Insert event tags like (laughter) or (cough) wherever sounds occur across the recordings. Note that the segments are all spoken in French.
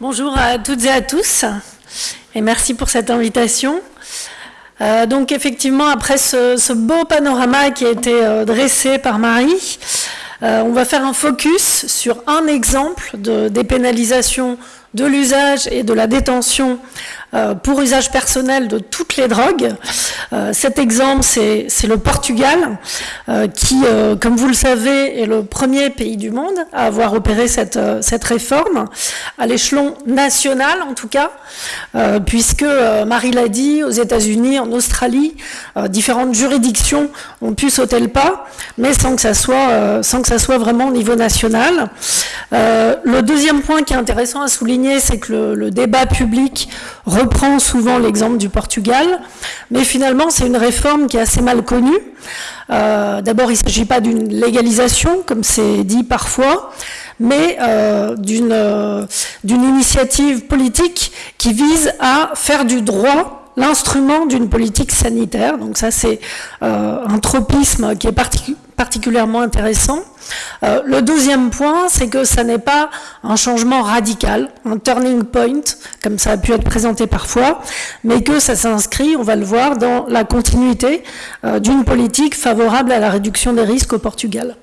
Bonjour à toutes et à tous et merci pour cette invitation. Euh, donc effectivement, après ce, beau panorama qui a été euh, dressé par Marie, euh, on va faire un focus sur un exemple de dépénalisation de l'usage et de la détention euh, pour usage personnel de toutes les drogues. Euh, cet exemple, c'est le Portugal, euh, qui, comme vous le savez, est le premier pays du monde à avoir opéré cette, réforme, à l'échelon national en tout cas, puisque, Marie l'a dit, aux États-Unis, en Australie, différentes juridictions ont pu sauter le pas, mais sans que ça soit, sans que ça soit vraiment au niveau national. le deuxième point qui est intéressant à souligner, c'est que le, débat public reprend souvent l'exemple du Portugal, mais finalement c'est une réforme qui est assez mal connue. Euh, d'abord, il ne s'agit pas d'une légalisation, comme c'est dit parfois, mais euh, euh, d'une initiative politique qui vise à faire du droit l'instrument d'une politique sanitaire. Donc ça, c'est un tropisme qui est particulièrement intéressant. Euh, le deuxième point, c'est que ça n'est pas un changement radical, un turning point, comme ça a pu être présenté parfois, mais que ça s'inscrit, on va le voir, dans la continuité euh, d'une politique favorable à la réduction des risques au Portugal.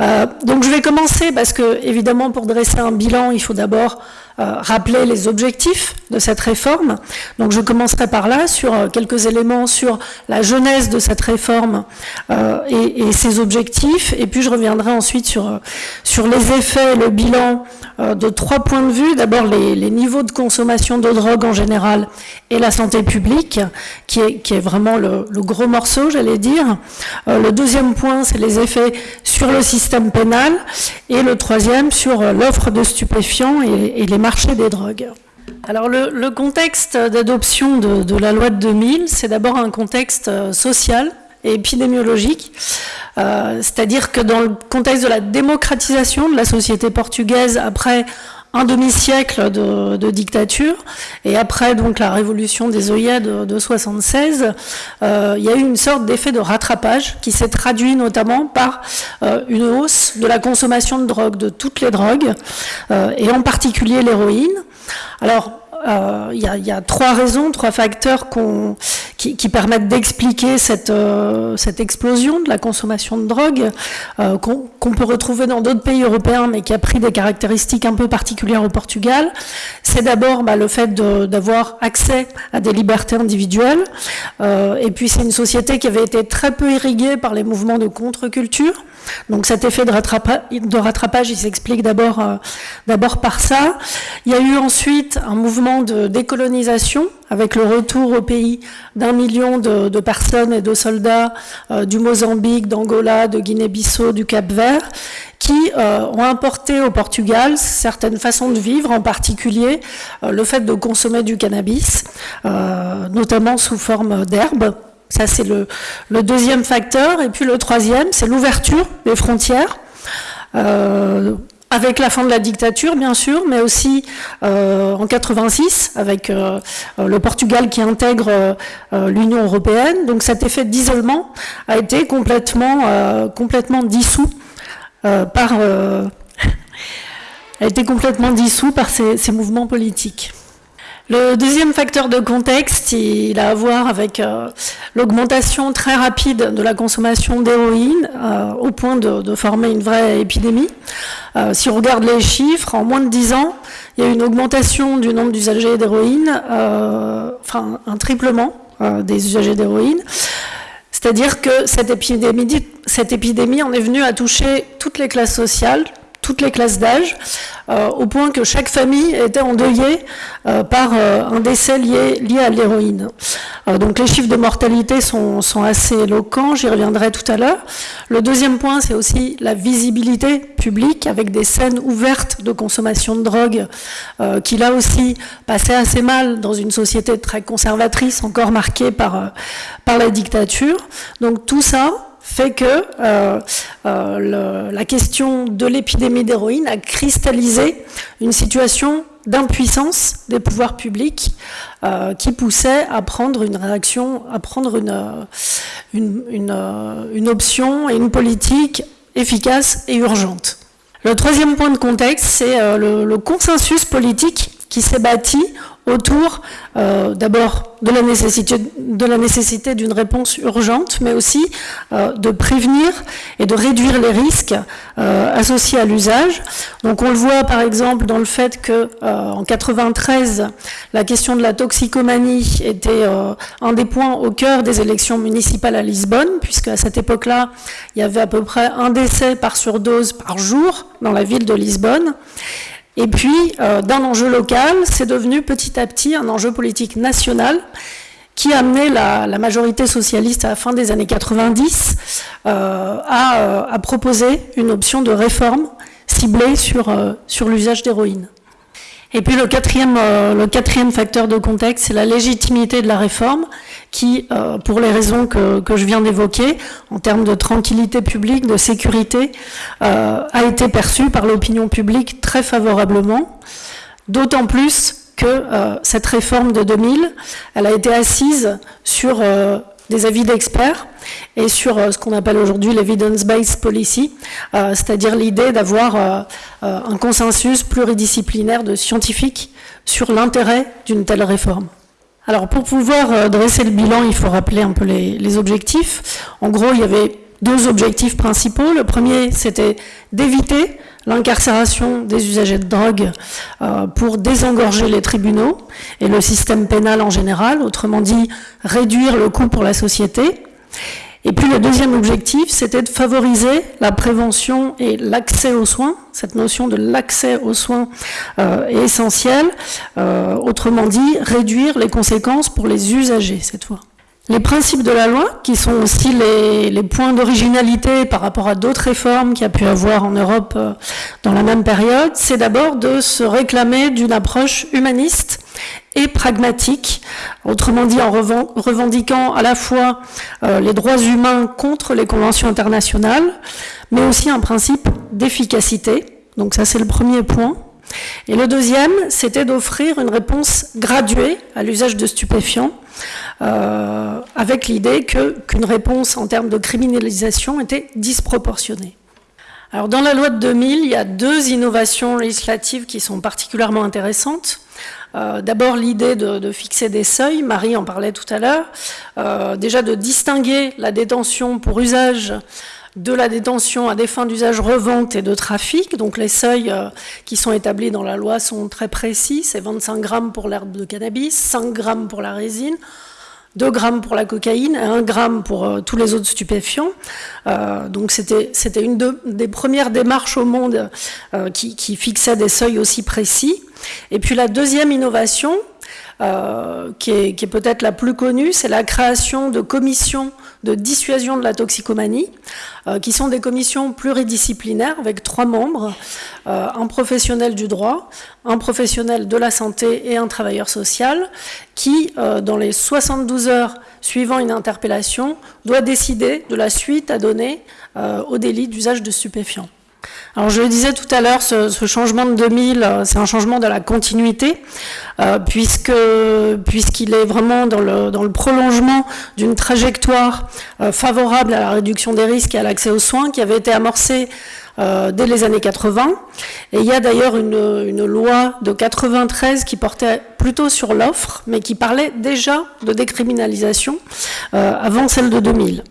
Euh, donc je vais commencer parce que, évidemment, pour dresser un bilan, il faut d'abord euh, rappeler les objectifs de cette réforme. Donc je commencerai par là sur euh, quelques éléments sur la jeunesse de cette réforme euh, et, ses objectifs, et puis je reviendrai ensuite sur, sur les effets, le bilan de trois points de vue. D'abord les, niveaux de consommation de drogue en général et la santé publique, qui est, qui est vraiment le, le gros morceau, j'allais dire. le deuxième point, c'est les effets sur le système pénal, et le troisième sur l'offre de stupéfiants et, et les marché des drogues. Alors le, contexte d'adoption de, la loi de 2000, c'est d'abord un contexte euh, social et épidémiologique, euh, c'est-à-dire que dans le contexte de la démocratisation de la société portugaise après un demi-siècle de, dictature, et après donc la révolution des œillets de, de 76, euh, il y a eu une sorte d'effet de rattrapage qui s'est traduit notamment par euh, une hausse de la consommation de drogue, de toutes les drogues, euh, et en particulier l'héroïne. Alors, euh, il y, a trois raisons, trois facteurs qui, permettent d'expliquer cette, euh, cette, explosion de la consommation de drogue euh, qu'on peut retrouver dans d'autres pays européens, mais qui a pris des caractéristiques un peu particulières au Portugal. C'est d'abord bah, le fait d'avoir accès à des libertés individuelles, et puis c'est une société qui avait été très peu irriguée par les mouvements de contre-culture. Donc cet effet de, rattrapage, il s'explique d'abord par ça. Il y a eu ensuite un mouvement de décolonisation, avec le retour au pays d'un million de, personnes et de soldats euh, du Mozambique, d'Angola, de Guinée-Bissau, du Cap-Vert, qui euh, ont importé au Portugal certaines façons de vivre, en particulier euh, le fait de consommer du cannabis, notamment sous forme d'herbe. Ça, c'est le, deuxième facteur. Et puis le troisième, c'est l'ouverture des frontières avec la fin de la dictature, bien sûr, mais aussi euh, en 86, avec euh, le Portugal qui intègre euh, l'Union européenne. Donc cet effet d'isolement a été complètement, dissous par (laughs) été complètement dissous par ces mouvements politiques. Le deuxième facteur de contexte, il a à voir avec euh, l'augmentation très rapide de la consommation d'héroïne euh, au point de, former une vraie épidémie. Euh, si on regarde les chiffres, en moins de 10 ans, il y a eu une augmentation du nombre d'usagers d'héroïne, enfin un triplement des usagers d'héroïne. C'est-à-dire que cette épidémie, cette épidémie en est venue à toucher toutes les classes sociales, toutes les classes d'âge, euh, au point que chaque famille était endeuillée euh, par euh, un décès lié, lié à l'héroïne. donc les chiffres de mortalité sont, sont assez éloquents, j'y reviendrai tout à l'heure. Le deuxième point, c'est aussi la visibilité publique, avec des scènes ouvertes de consommation de drogue, qui là aussi passaient assez mal dans une société très conservatrice, encore marquée par, par la dictature. Donc tout ça, fait que euh, euh, la question de l'épidémie d'héroïne a cristallisé une situation d'impuissance des pouvoirs publics euh, qui poussait à prendre une réaction, à prendre une, option et une politique efficace et urgente. Le troisième point de contexte, c'est le, consensus politique qui s'est bâti autour euh, d'abord de la nécessité d'une réponse urgente, mais aussi euh, de prévenir et de réduire les risques euh, associés à l'usage. Donc on le voit par exemple dans le fait que en 93, la question de la toxicomanie était un des points au cœur des élections municipales à Lisbonne, puisque à cette époque-là, il y avait à peu près un décès par surdose par jour dans la ville de Lisbonne. Et puis, euh, d'un enjeu local, c'est devenu petit à petit un enjeu politique national qui a amené la, majorité socialiste à la fin des années 90 euh, euh, à, proposer une option de réforme ciblée sur, sur l'usage d'héroïne. Et puis le quatrième, le quatrième facteur de contexte, c'est la légitimité de la réforme qui, euh, pour les raisons que, je viens d'évoquer, en termes de tranquillité publique, de sécurité, euh, a été perçue par l'opinion publique très favorablement, d'autant plus que euh, cette réforme de 2000, elle a été assise sur des avis d'experts et sur ce qu'on appelle aujourd'hui l'evidence-based policy, c'est-à-dire l'idée d'avoir un consensus pluridisciplinaire de scientifiques sur l'intérêt d'une telle réforme. Alors pour pouvoir euh, dresser le bilan, il faut rappeler un peu les, objectifs. En gros, il y avait deux objectifs principaux. Le premier, c'était d'éviter l'incarcération des usagers de drogue euh, pour désengorger les tribunaux et le système pénal en général, autrement dit réduire le coût pour la société. Et puis le deuxième objectif, c'était de favoriser la prévention et l'accès aux soins. Cette notion de l'accès aux soins euh, est essentielle. Euh, autrement dit, réduire les conséquences pour les usagers cette fois. Les principes de la loi, qui sont aussi les, points d'originalité par rapport à d'autres réformes qu'il y a pu avoir en Europe euh, dans la même période, c'est d'abord de se réclamer d'une approche humaniste et pragmatique, autrement dit en revendiquant à la fois euh, les droits humains contre les conventions internationales, mais aussi un principe d'efficacité. Donc ça c'est le premier point. Et le deuxième, c'était d'offrir une réponse graduée à l'usage de stupéfiants, euh, avec l'idée qu'une réponse en termes de criminalisation était disproportionnée. Alors dans la loi de 2000, il y a deux innovations législatives qui sont particulièrement intéressantes. Euh, d'abord l'idée de, fixer des seuils, Marie en parlait tout à l'heure, euh, déjà de distinguer la détention pour usage de la détention à des fins d'usage revente et de trafic. Donc les seuils euh, qui sont établis dans la loi sont très précis. C'est 25 grammes pour l'herbe de cannabis, 5 grammes pour la résine, 2 grammes pour la cocaïne et 1 gramme pour euh, tous les autres stupéfiants. Euh, donc c'était une des premières démarches au monde qui, fixait des seuils aussi précis. Et puis la deuxième innovation, qui est, peut-être la plus connue, c'est la création de commissions de dissuasion de la toxicomanie, euh, qui sont des commissions pluridisciplinaires avec trois membres, euh, un professionnel du droit, un professionnel de la santé et un travailleur social, qui, dans les 72 heures suivant une interpellation, doit décider de la suite à donner au délit d'usage de stupéfiants. Alors je le disais tout à l'heure, ce, changement de 2000, euh, c'est un changement de la continuité, euh, puisqu'il est vraiment dans le, dans le prolongement d'une trajectoire euh, favorable à la réduction des risques et à l'accès aux soins qui avait été amorcée dès les années 80. Et il y a d'ailleurs une, une, loi de 93 qui portait plutôt sur l'offre, mais qui parlait déjà de décriminalisation avant celle de 2000.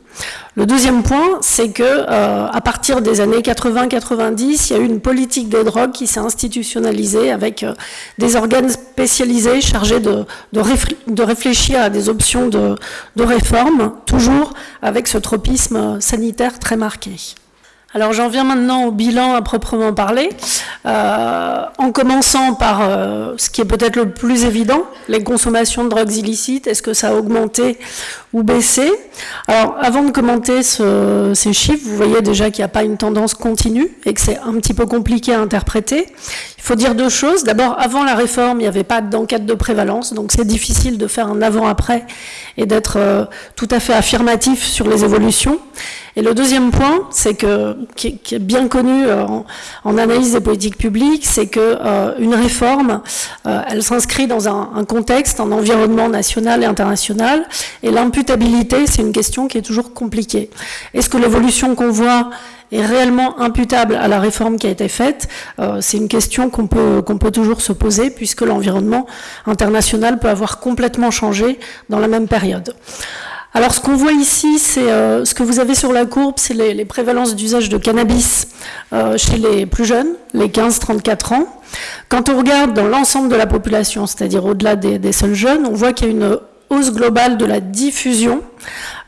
Le deuxième point, c'est que euh, à partir des années 80-90, il y a eu une politique des drogues qui s'est institutionnalisée avec euh, des organes spécialisés chargés de, réfléchir à des options de, réforme, toujours avec ce tropisme sanitaire très marqué. Alors j'en viens maintenant au bilan à proprement parler, euh, en commençant par ce qui est peut-être le plus évident, les consommations de drogues illicites, est-ce que ça a augmenté ou baissé Alors avant de commenter ces chiffres, vous voyez déjà qu'il n'y a pas une tendance continue et que c'est un petit peu compliqué à interpréter. Il faut dire deux choses. D'abord, avant la réforme, il n'y avait pas d'enquête de prévalence, donc c'est difficile de faire un avant-après et d'être euh, tout à fait affirmatif sur les évolutions. Et le deuxième point, c'est que qui, bien connu euh, en, analyse des politiques publiques, c'est que euh, une réforme, elle s'inscrit dans un, contexte, un environnement national et international, et c'est une question qui est toujours compliquée. Est-ce que l'évolution qu'on voit est réellement imputable à la réforme qui a été faite? Euh, C'est une question qu'on peut, peut toujours se poser puisque l'environnement international peut avoir complètement changé dans la même période. Alors ce qu'on voit ici, c'est euh, ce que vous avez sur la courbe, c'est les, prévalences d'usage de cannabis euh, chez les plus jeunes, les 15-34 ans. Quand on regarde dans l'ensemble de la population, c'est-à-dire au-delà des, seuls jeunes, on voit qu'il y a une hausse globale de la diffusion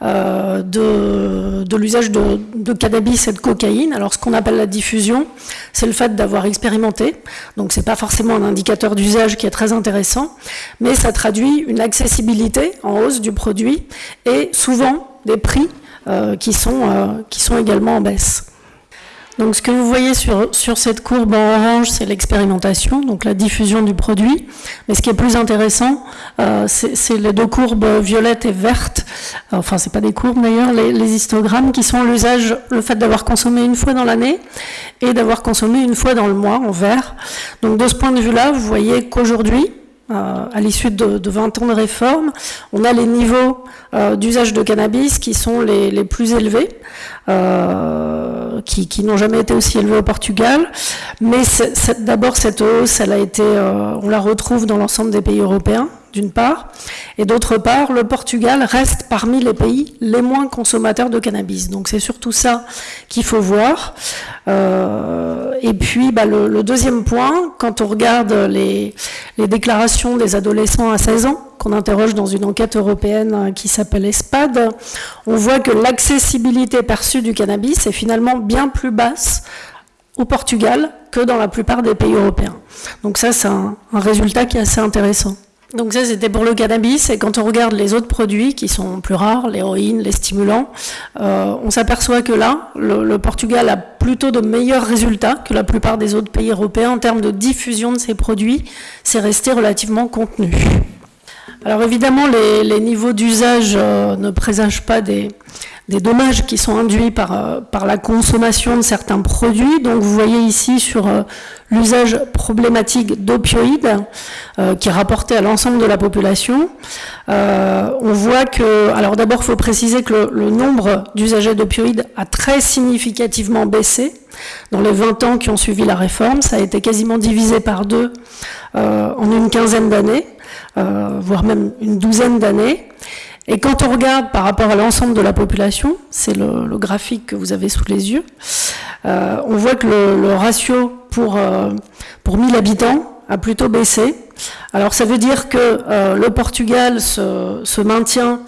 euh, de, l'usage de, cannabis et de cocaïne. Alors ce qu'on appelle la diffusion, c'est le fait d'avoir expérimenté. Donc c'est pas forcément un indicateur d'usage qui est très intéressant, mais ça traduit une accessibilité en hausse du produit et souvent des prix euh, euh, qui sont également en baisse. Donc ce que vous voyez sur, sur cette courbe en orange, c'est l'expérimentation, donc la diffusion du produit. Mais ce qui est plus intéressant, euh, c'est les deux courbes violettes et vertes, enfin c'est pas des courbes d'ailleurs, les, les, histogrammes qui sont l'usage, le fait d'avoir consommé une fois dans l'année et d'avoir consommé une fois dans le mois en vert. Donc de ce point de vue-là, vous voyez qu'aujourd'hui, à l'issue de, 20 ans de réforme, on a les niveaux euh, d'usage de cannabis qui sont les, plus élevés, euh, qui, n'ont jamais été aussi élevés au Portugal. Mais d'abord, cette hausse, elle a été, on la retrouve dans l'ensemble des pays européens d'une part, et d'autre part, le Portugal reste parmi les pays les moins consommateurs de cannabis. Donc c'est surtout ça qu'il faut voir. Euh, et puis bah, le, deuxième point, quand on regarde les, déclarations des adolescents à 16 ans, qu'on interroge dans une enquête européenne qui s'appelle ESPAD, on voit que l'accessibilité perçue du cannabis est finalement bien plus basse au Portugal que dans la plupart des pays européens. Donc ça, c'est un résultat qui est assez intéressant. Donc ça, c'était pour le cannabis. Et quand on regarde les autres produits qui sont plus rares, l'héroïne, les stimulants, euh, on s'aperçoit que là, le, Portugal a plutôt de meilleurs résultats que la plupart des autres pays européens en termes de diffusion de ces produits. C'est resté relativement contenu. Alors évidemment, les, niveaux d'usage euh, ne présagent pas des, des dommages qui sont induits par, euh, par la consommation de certains produits. Donc vous voyez ici sur euh, l'usage problématique d'opioïdes euh, qui est rapporté à l'ensemble de la population. on voit que, alors d'abord il faut préciser que le, nombre d'usagers d'opioïdes a très significativement baissé dans les 20 ans qui ont suivi la réforme. Ça a été quasiment divisé par deux en une quinzaine d'années, voire même une douzaine d'années. Et quand on regarde par rapport à l'ensemble de la population, c'est le, graphique que vous avez sous les yeux, euh, on voit que le, ratio pour, euh, pour 1000 habitants a plutôt baissé. Alors ça veut dire que euh, le Portugal se, se maintient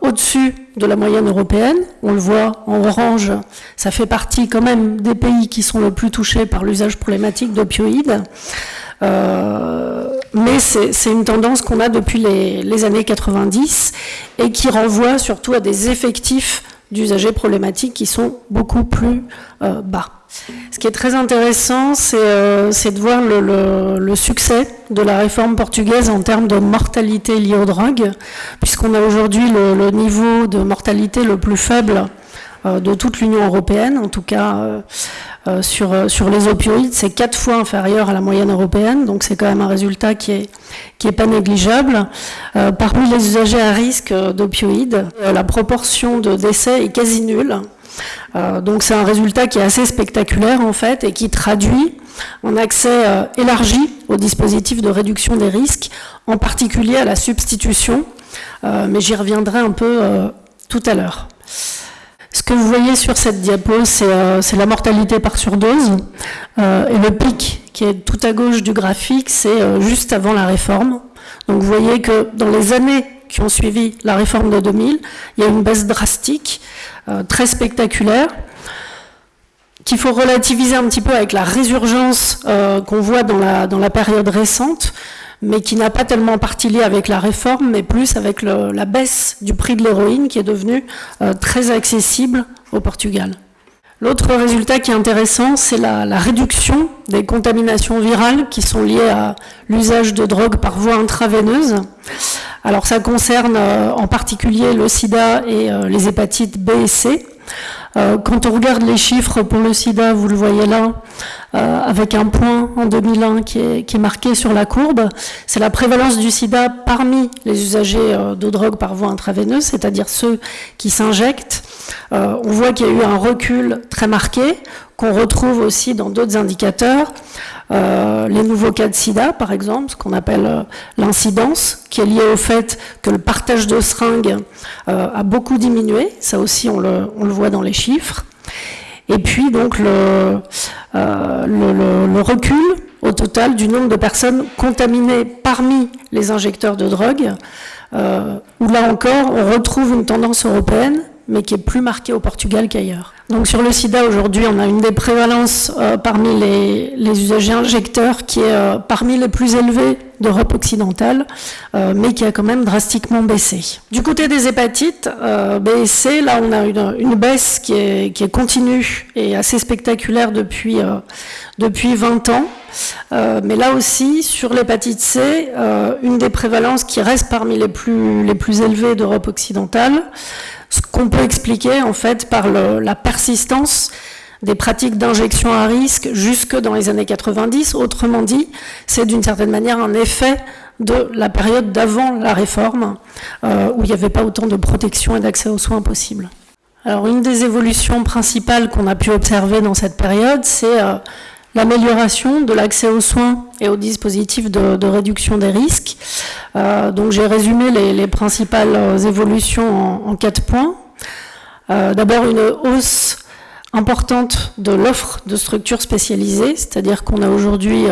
au-dessus de la moyenne européenne. On le voit en orange, ça fait partie quand même des pays qui sont le plus touchés par l'usage problématique d'opioïdes. Euh, mais c'est une tendance qu'on a depuis les, années 90 et qui renvoie surtout à des effectifs d'usagers problématiques qui sont beaucoup plus euh, bas. Ce qui est très intéressant, c'est euh, de voir le, succès de la réforme portugaise en termes de mortalité liée aux drogues, puisqu'on a aujourd'hui le, niveau de mortalité le plus faible de toute l'Union européenne, en tout cas euh, sur, euh, sur les opioïdes, c'est quatre fois inférieur à la moyenne européenne, donc c'est quand même un résultat qui est, pas négligeable. Euh, parmi les usagers à risque d'opioïdes, la proportion de décès est quasi nulle. donc c'est un résultat qui est assez spectaculaire en fait et qui traduit un accès élargi au dispositif de réduction des risques, en particulier à la substitution, mais j'y reviendrai un peu tout à l'heure. Ce que vous voyez sur cette diapo, c'est euh, la mortalité par surdose. Euh, et le pic qui est tout à gauche du graphique, c'est euh, juste avant la réforme. Donc vous voyez que dans les années qui ont suivi la réforme de 2000, il y a une baisse drastique, très spectaculaire, qu'il faut relativiser un petit peu avec la résurgence qu'on voit dans la, dans la période récente, mais qui n'a pas tellement parti lié avec la réforme, mais plus avec la baisse du prix de l'héroïne qui est devenu euh, très accessible au Portugal. L'autre résultat qui est intéressant, c'est la, réduction des contaminations virales qui sont liées à l'usage de drogue par voie intraveineuse. Alors ça concerne euh, en particulier le sida et euh, les hépatites B et C. Euh, quand on regarde les chiffres pour le sida, vous le voyez là, euh, avec un point en 2001 qui est, marqué sur la courbe, c'est la prévalence du sida parmi les usagers de drogue par voie intraveineuse, c'est-à-dire ceux qui s'injectent. on voit qu'il y a eu un recul très marqué, qu'on retrouve aussi dans d'autres indicateurs. Euh, les nouveaux cas de sida, par exemple, ce qu'on appelle euh, l'incidence, qui est liée au fait que le partage de seringues euh, a beaucoup diminué. Ça aussi, on le, voit dans les chiffres. Et puis, donc, le, le, recul au total du nombre de personnes contaminées parmi les injecteurs de drogue, où là encore, on retrouve une tendance européenne mais qui est plus marqué au Portugal qu'ailleurs. Donc sur le sida, aujourd'hui, on a une des prévalences euh, parmi les, usagers injecteurs qui est euh, parmi les plus élevées d'Europe occidentale, euh, mais qui a quand même drastiquement baissé. Du côté des hépatites B et C, là on a une, une baisse qui est, qui est, continue et assez spectaculaire depuis, depuis 20 ans. mais là aussi, sur l'hépatite C, une des prévalences qui reste parmi les plus, les plus élevées d'Europe occidentale, ce qu'on peut expliquer en fait par la persistance des pratiques d'injection à risque jusque dans les années 90. Autrement dit, c'est d'une certaine manière un effet de la période d'avant la réforme, euh, où il n'y avait pas autant de protection et d'accès aux soins possibles. Alors une des évolutions principales qu'on a pu observer dans cette période, c'est euh, l'amélioration de l'accès aux soins et aux dispositifs de, réduction des risques. Euh, donc j'ai résumé les, principales euh, évolutions en, quatre points. Euh, d'abord une hausse importante de l'offre de structures spécialisées, c'est-à-dire qu'on a aujourd'hui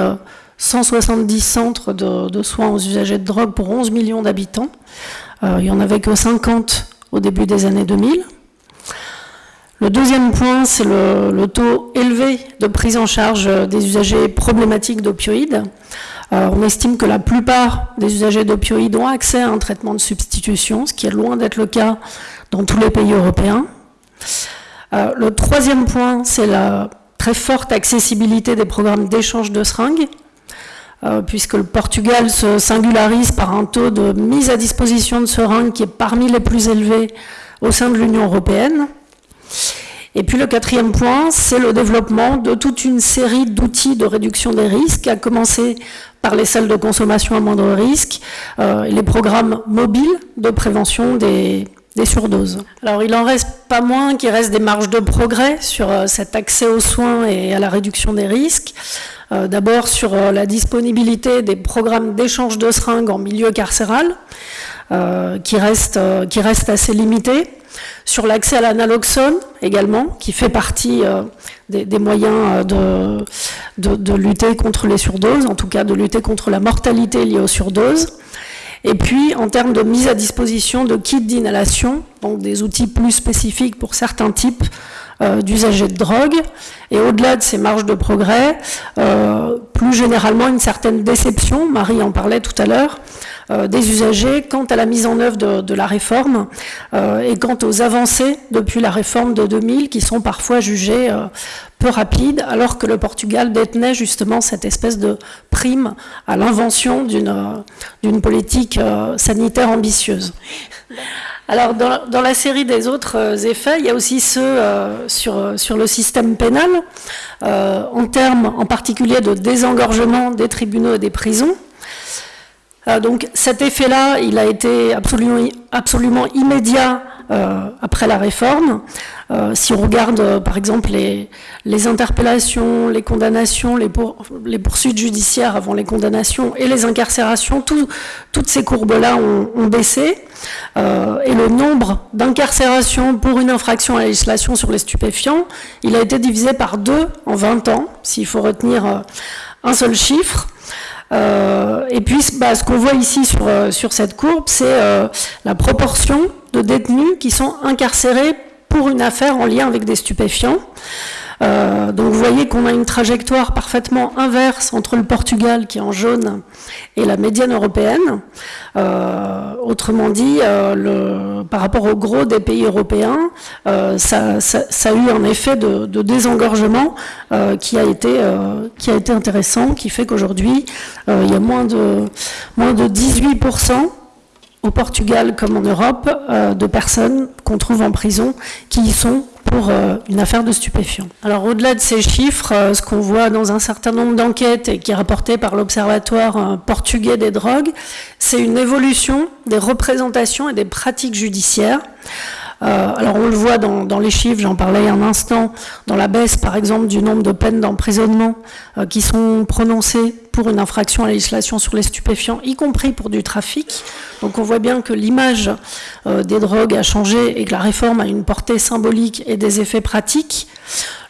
170 centres de, de, soins aux usagers de drogue pour 11 millions d'habitants. il n'y en avait que 50 au début des années 2000. Le deuxième point, c'est le, taux élevé de prise en charge des usagers problématiques d'opioïdes. On estime que la plupart des usagers d'opioïdes ont accès à un traitement de substitution, ce qui est loin d'être le cas dans tous les pays européens. Euh, le troisième point, c'est la très forte accessibilité des programmes d'échange de seringues, euh, puisque le Portugal se singularise par un taux de mise à disposition de seringues qui est parmi les plus élevés au sein de l'Union européenne. Et puis le quatrième point, c'est le développement de toute une série d'outils de réduction des risques, à commencer par les salles de consommation à moindre risque euh, les programmes mobiles de prévention des, surdoses. Alors il en reste pas moins qu'il reste des marges de progrès sur euh, cet accès aux soins et à la réduction des risques. Euh, d'abord sur la disponibilité des programmes d'échange de seringues en milieu carcéral, qui, reste, qui reste assez limité sur l'accès à l'analoxone également, qui fait partie euh, des, moyens euh, de, lutter contre les surdoses, en tout cas de lutter contre la mortalité liée aux surdoses. Et puis, en termes de mise à disposition de kits d'inhalation, donc des outils plus spécifiques pour certains types euh, d'usagers de drogue, et au-delà de ces marges de progrès, plus généralement une certaine déception, Marie en parlait tout à l'heure, des usagers quant à la mise en œuvre de, la réforme euh, et quant aux avancées depuis la réforme de 2000 qui sont parfois jugées euh, peu rapides alors que le Portugal détenait justement cette espèce de prime à l'invention d'une politique sanitaire ambitieuse. Alors, dans, la série des autres effets, il y a aussi ceux sur le système pénal, en termes en particulier de désengorgement des tribunaux et des prisons. Euh, donc cet effet-là, il a été absolument, immédiat euh, après la réforme. Euh, si on regarde par exemple les, interpellations, les condamnations, les, poursuites judiciaires avant les condamnations et les incarcérations, toutes ces courbes-là ont, baissé. et le nombre d'incarcérations pour une infraction à la législation sur les stupéfiants, il a été divisé par deux en 20 ans, s'il faut retenir un seul chiffre. Euh, et puis, bah, ce qu'on voit ici sur, euh, sur cette courbe, c'est euh, la proportion de détenus qui sont incarcérés pour une affaire en lien avec des stupéfiants. Euh, donc vous voyez qu'on a une trajectoire parfaitement inverse entre le Portugal qui est en jaune et la médiane européenne. Euh, autrement dit, euh, le, par rapport au gros des pays européens, ça, ça, a eu un effet de, de désengorgement qui, a été, qui a été intéressant, qui fait qu'aujourd'hui, il y a moins de, moins de 18% au Portugal comme en Europe de personnes qu'on trouve en prison qui y sont pour une affaire de stupéfiants. Alors au-delà de ces chiffres, ce qu'on voit dans un certain nombre d'enquêtes et qui est rapporté par l'Observatoire portugais des drogues, c'est une évolution des représentations et des pratiques judiciaires. Euh, alors on le voit dans, les chiffres, j'en parlais un instant, dans la baisse par exemple du nombre de peines d'emprisonnement euh, qui sont prononcées pour une infraction à la législation sur les stupéfiants, y compris pour du trafic. Donc on voit bien que l'image euh, des drogues a changé et que la réforme a une portée symbolique et des effets pratiques.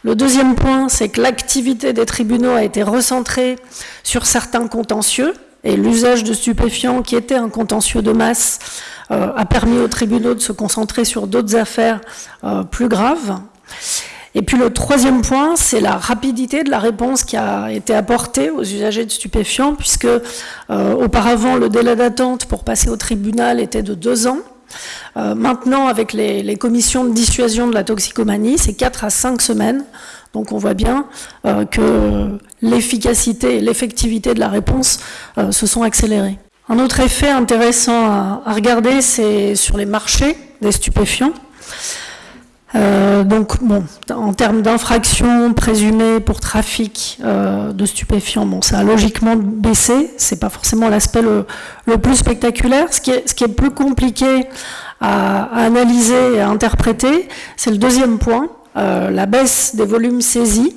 Le deuxième point, c'est que l'activité des tribunaux a été recentrée sur certains contentieux, et l'usage de stupéfiants, qui était un contentieux de masse, a permis aux tribunaux de se concentrer sur d'autres affaires euh, plus graves. Et puis le troisième point, c'est la rapidité de la réponse qui a été apportée aux usagers de stupéfiants, puisque euh, auparavant le délai d'attente pour passer au tribunal était de deux ans. maintenant, avec les, les, commissions de dissuasion de la toxicomanie, c'est quatre à cinq semaines. Donc on voit bien que l'efficacité et l'effectivité de la réponse se sont accélérées. Un autre effet intéressant à, regarder, c'est sur les marchés des stupéfiants. Euh, donc, bon, en termes d'infractions présumées pour trafic euh, de stupéfiants, bon, ça a logiquement baissé. C'est pas forcément l'aspect le, plus spectaculaire. Ce qui est, ce qui est plus compliqué à, analyser et à interpréter, c'est le deuxième point, euh, la baisse des volumes saisis.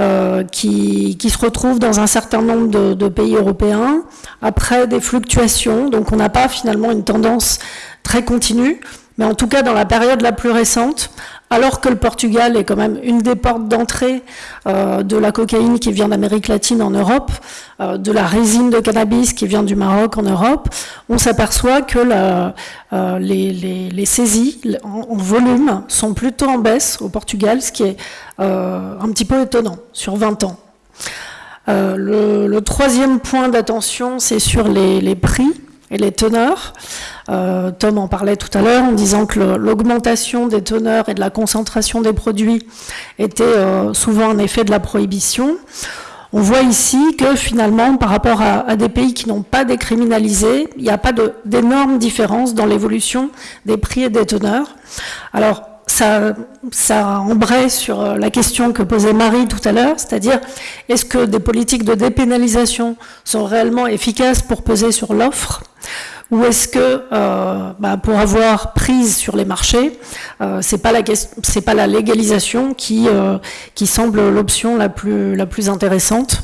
Euh, qui, qui, se retrouvent dans un certain nombre de, de, pays européens, après des fluctuations, donc on n'a pas finalement une tendance très continue, mais en tout cas dans la période la plus récente, alors que le Portugal est quand même une des portes d'entrée euh, de la cocaïne qui vient d'Amérique latine en Europe, euh, de la résine de cannabis qui vient du Maroc en Europe, on s'aperçoit que euh, les, saisies en, volume sont plutôt en baisse au Portugal, ce qui est un petit peu étonnant sur 20 ans. Le, troisième point d'attention, c'est sur les prix les teneurs. Euh, Tom en parlait tout à l'heure en disant que l'augmentation des teneurs et de la concentration des produits était euh, souvent un effet de la prohibition. On voit ici que finalement, par rapport à, des pays qui n'ont pas décriminalisé, il n'y a pas d'énormes différences dans l'évolution des prix et des teneurs. Alors, ça, embraye sur euh, la question que posait Marie tout à l'heure, c'est-à-dire est-ce que des politiques de dépénalisation sont réellement efficaces pour peser sur l'offre? Ou est-ce que euh, bah, pour avoir prise sur les marchés, euh, c'est pas la légalisation qui euh, qui semble l'option la plus intéressante?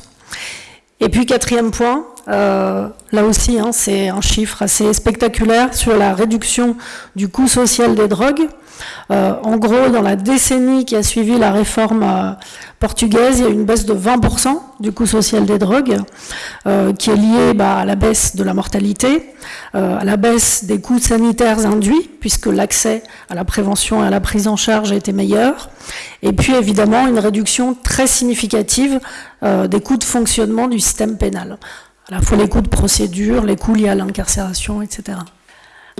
Et puis quatrième point, euh, là aussi hein, c'est un chiffre assez spectaculaire sur la réduction du coût social des drogues. Euh, en gros, dans la décennie qui a suivi la réforme euh, portugaise, il y a une baisse de 20% du coût social des drogues, qui est liée bah, à la baisse de la mortalité, à la baisse des coûts sanitaires induits, puisque l'accès à la prévention et à la prise en charge a été meilleur, et puis évidemment une réduction très significative des coûts de fonctionnement du système pénal, à la fois les coûts de procédure, les coûts liés à l'incarcération, etc.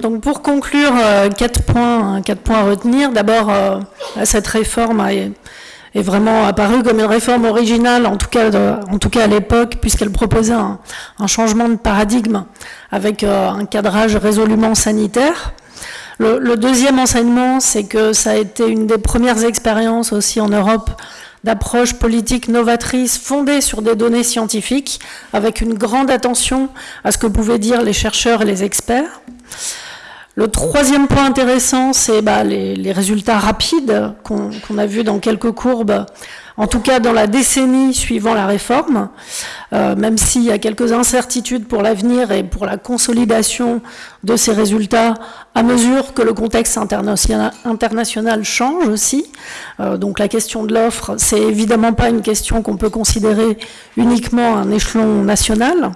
Donc pour conclure, euh, quatre points, quatre points à retenir. D'abord, euh, cette réforme est, vraiment apparue comme une réforme originale, en tout cas, à l'époque, puisqu'elle proposait un, changement de paradigme avec euh, un cadrage résolument sanitaire. Le deuxième enseignement, c'est que ça a été une des premières expériences aussi en Europe d'approche politique novatrice fondée sur des données scientifiques, avec une grande attention à ce que pouvaient dire les chercheurs et les experts. Le troisième point intéressant, c'est bah, les, résultats rapides qu'on a vus dans quelques courbes, en tout cas dans la décennie suivant la réforme, euh, même s'il y a quelques incertitudes pour l'avenir et pour la consolidation de ces résultats à mesure que le contexte international, change aussi. Euh, donc la question de l'offre, c'est évidemment pas une question qu'on peut considérer uniquement à un échelon national.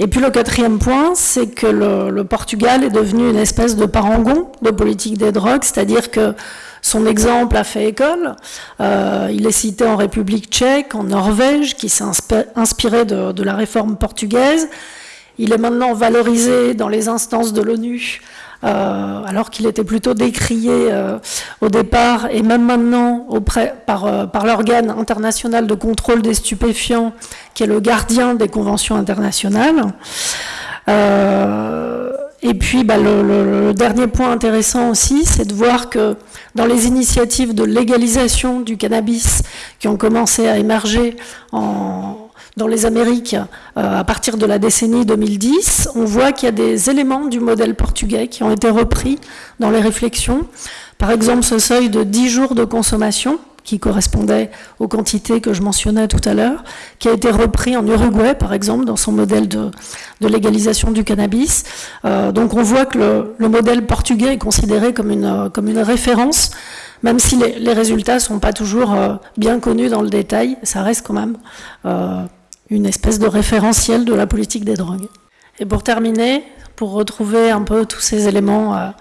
Et puis le quatrième point, c'est que le, Portugal est devenu une espèce de parangon de politique des drogues, c'est-à-dire que son exemple a fait école. Euh, il est cité en République tchèque, en Norvège, qui s'est inspiré de, la réforme portugaise. Il est maintenant valorisé dans les instances de l'ONU alors qu'il était plutôt décrié euh, au départ et même maintenant euh, par l'organe international de contrôle des stupéfiants, qui est le gardien des conventions internationales. Et puis, bah, le, dernier point intéressant aussi, c'est de voir que dans les initiatives de légalisation du cannabis qui ont commencé à émerger dans les Amériques euh, à partir de la décennie 2010, on voit qu'il y a des éléments du modèle portugais qui ont été repris dans les réflexions. Par exemple, ce seuil de 10 jours de consommation, qui correspondait aux quantités que je mentionnais tout à l'heure, qui a été repris en Uruguay, par exemple, dans son modèle de, légalisation du cannabis. Euh, donc on voit que le, modèle portugais est considéré comme une, référence, même si les, résultats ne sont pas toujours euh, bien connus dans le détail, ça reste quand même une espèce de référentiel de la politique des drogues. Et pour terminer, pour retrouver un peu tous ces éléments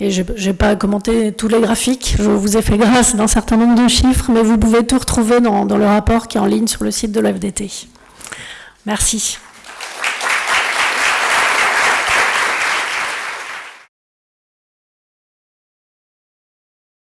et je n'ai pas commenté tous les graphiques, je vous ai fait grâce d'un certain nombre de chiffres, mais vous pouvez tout retrouver dans, dans le rapport qui est en ligne sur le site de l'FDT. Merci.